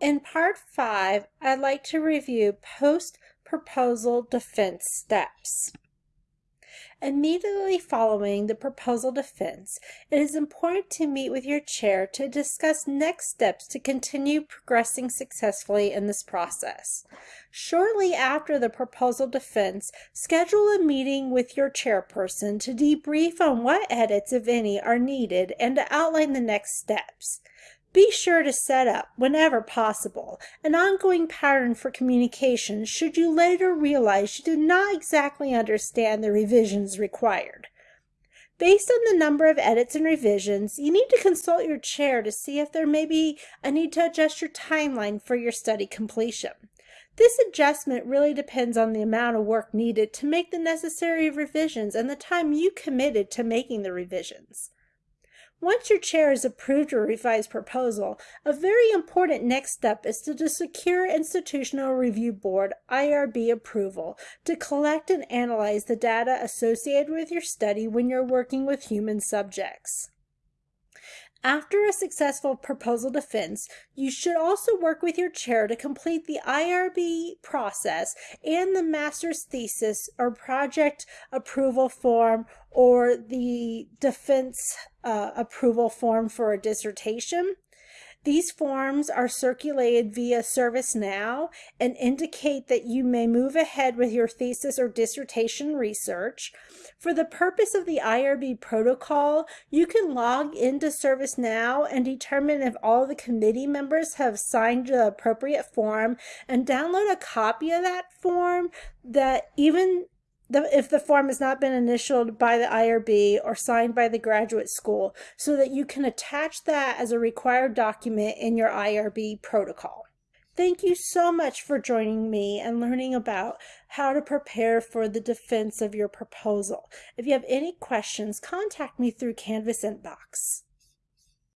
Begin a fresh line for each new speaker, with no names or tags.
In part five, I'd like to review post-proposal defense steps. Immediately following the proposal defense, it is important to meet with your chair to discuss next steps to continue progressing successfully in this process. Shortly after the proposal defense, schedule a meeting with your chairperson to debrief on what edits, if any, are needed and to outline the next steps. Be sure to set up, whenever possible, an ongoing pattern for communication should you later realize you do not exactly understand the revisions required. Based on the number of edits and revisions, you need to consult your chair to see if there may be a need to adjust your timeline for your study completion. This adjustment really depends on the amount of work needed to make the necessary revisions and the time you committed to making the revisions. Once your chair has approved your revised proposal, a very important next step is to the Secure Institutional Review Board IRB approval to collect and analyze the data associated with your study when you're working with human subjects. After a successful proposal defense, you should also work with your chair to complete the IRB process and the master's thesis or project approval form or the defense uh, approval form for a dissertation. These forms are circulated via ServiceNow and indicate that you may move ahead with your thesis or dissertation research. For the purpose of the IRB protocol, you can log into ServiceNow and determine if all the committee members have signed the appropriate form and download a copy of that form that even the, if the form has not been initialed by the IRB or signed by the graduate school so that you can attach that as a required document in your IRB protocol. Thank you so much for joining me and learning about how to prepare for the defense of your proposal. If you have any questions, contact me through Canvas Inbox.